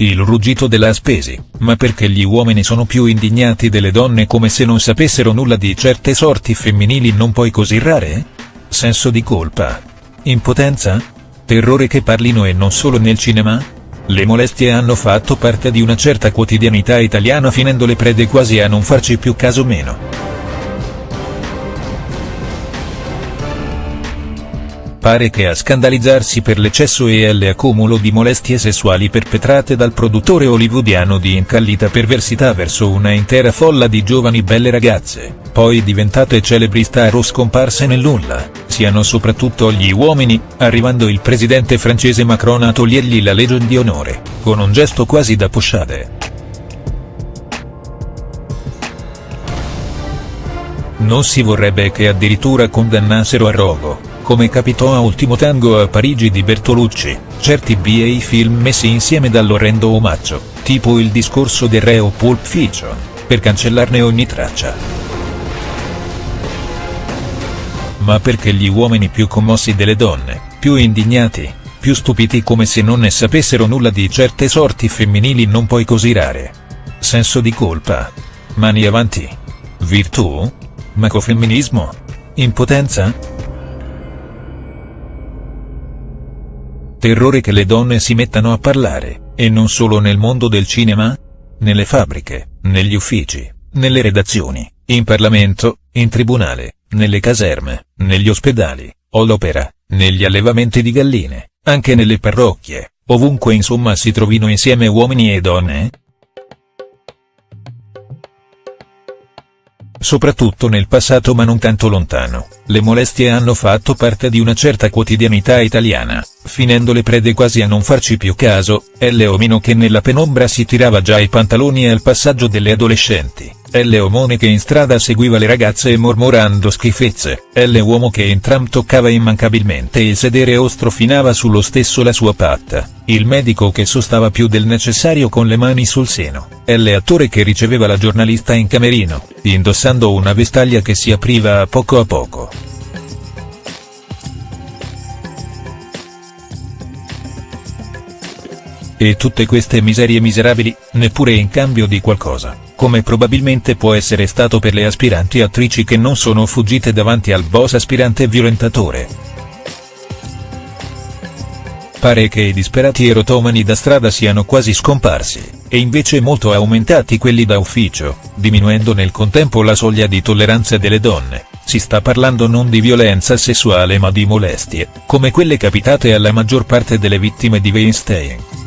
Il ruggito della Aspesi, ma perché gli uomini sono più indignati delle donne come se non sapessero nulla di certe sorti femminili non poi così rare? Senso di colpa? Impotenza? Terrore che parlino e non solo nel cinema? Le molestie hanno fatto parte di una certa quotidianità italiana finendo le prede quasi a non farci più caso meno. Pare che a scandalizzarsi per l'eccesso e l'accumulo di molestie sessuali perpetrate dal produttore hollywoodiano di incallita perversità verso una intera folla di giovani belle ragazze, poi diventate celebri star o scomparse nel nulla, siano soprattutto gli uomini, arrivando il presidente francese Macron a togliergli la Legion di onore, con un gesto quasi da pochade. Non si vorrebbe che addirittura condannassero a rogo come capitò a Ultimo Tango a Parigi di Bertolucci, certi BA film messi insieme dall'orrendo omaggio, tipo il discorso del re o Pulp Fiction, per cancellarne ogni traccia. Ma perché gli uomini più commossi delle donne, più indignati, più stupiti come se non ne sapessero nulla di certe sorti femminili non poi così rare. Senso di colpa? Mani avanti? Virtù? Macofemminismo? Impotenza?. Terrore che le donne si mettano a parlare, e non solo nel mondo del cinema? Nelle fabbriche, negli uffici, nelle redazioni, in Parlamento, in tribunale, nelle caserme, negli ospedali, all'opera, negli allevamenti di galline, anche nelle parrocchie, ovunque insomma si trovino insieme uomini e donne? Soprattutto nel passato ma non tanto lontano, le molestie hanno fatto parte di una certa quotidianità italiana, finendo le prede quasi a non farci più caso, L. Omino che nella penombra si tirava già i pantaloni al passaggio delle adolescenti, L. Omone che in strada seguiva le ragazze mormorando schifezze, L. Uomo che in tram toccava immancabilmente il sedere o strofinava sullo stesso la sua patta, il medico che sostava più del necessario con le mani sul seno, L. Attore che riceveva la giornalista in camerino, indossando una vestaglia che si apriva a poco a poco. E tutte queste miserie miserabili, neppure in cambio di qualcosa, come probabilmente può essere stato per le aspiranti attrici che non sono fuggite davanti al boss aspirante violentatore. Pare che i disperati erotomani da strada siano quasi scomparsi, e invece molto aumentati quelli da ufficio, diminuendo nel contempo la soglia di tolleranza delle donne, si sta parlando non di violenza sessuale ma di molestie, come quelle capitate alla maggior parte delle vittime di Weinstein.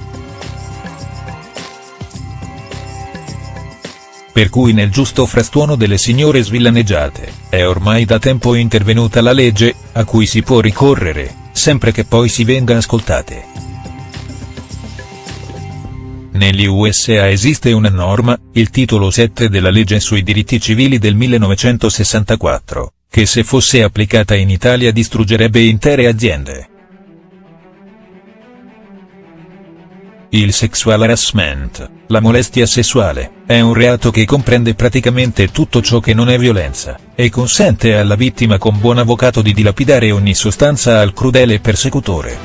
Per cui nel giusto frastuono delle signore svillaneggiate, è ormai da tempo intervenuta la legge, a cui si può ricorrere, sempre che poi si venga ascoltate. Negli USA esiste una norma, il titolo 7 della legge sui diritti civili del 1964, che se fosse applicata in Italia distruggerebbe intere aziende. Il sexual harassment, la molestia sessuale, è un reato che comprende praticamente tutto ciò che non è violenza, e consente alla vittima con buon avvocato di dilapidare ogni sostanza al crudele persecutore.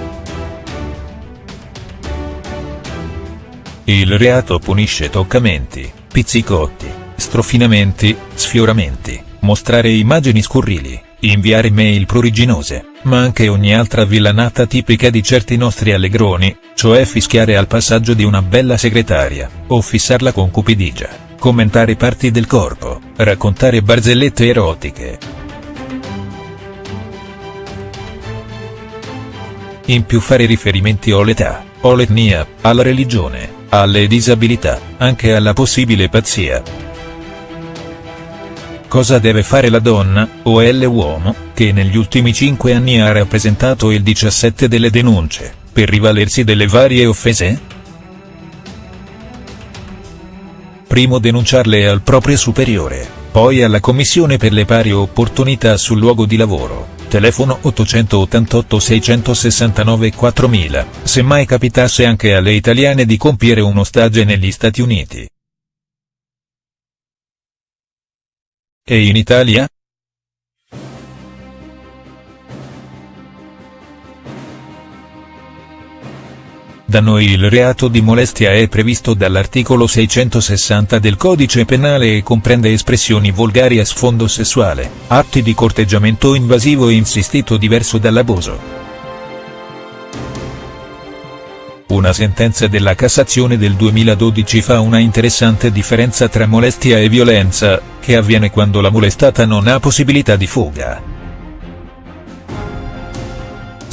Il reato punisce toccamenti, pizzicotti, strofinamenti, sfioramenti, mostrare immagini scurrili, inviare mail pruriginose, ma anche ogni altra villanata tipica di certi nostri allegroni, cioè fischiare al passaggio di una bella segretaria, o fissarla con cupidigia, commentare parti del corpo, raccontare barzellette erotiche. In più fare riferimenti o all'età, o all'etnia, alla religione, alle disabilità, anche alla possibile pazzia. Cosa deve fare la donna, o l'uomo, che negli ultimi cinque anni ha rappresentato il 17 delle denunce, per rivalersi delle varie offese? Primo denunciarle al proprio superiore, poi alla Commissione per le pari opportunità sul luogo di lavoro, telefono 888 669 4000, se mai capitasse anche alle italiane di compiere uno stage negli Stati Uniti. E in Italia?. Da noi il reato di molestia è previsto dall'articolo 660 del codice penale e comprende espressioni volgari a sfondo sessuale, atti di corteggiamento invasivo e insistito diverso dall'abuso. Una sentenza della Cassazione del 2012 fa una interessante differenza tra molestia e violenza, che avviene quando la molestata non ha possibilità di fuga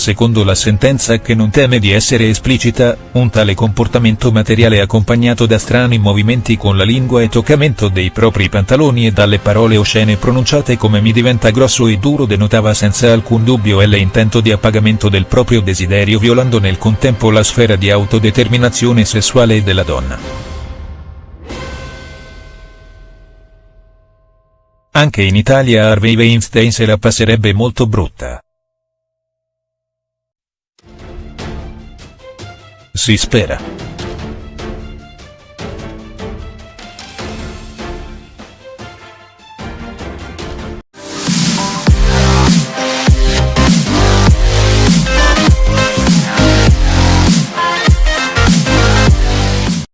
secondo la sentenza che non teme di essere esplicita, un tale comportamento materiale accompagnato da strani movimenti con la lingua e toccamento dei propri pantaloni e dalle parole oscene pronunciate come mi diventa grosso e duro denotava senza alcun dubbio l'intento di appagamento del proprio desiderio violando nel contempo la sfera di autodeterminazione sessuale della donna. Anche in Italia Harvey Weinstein se la passerebbe molto brutta. se espera.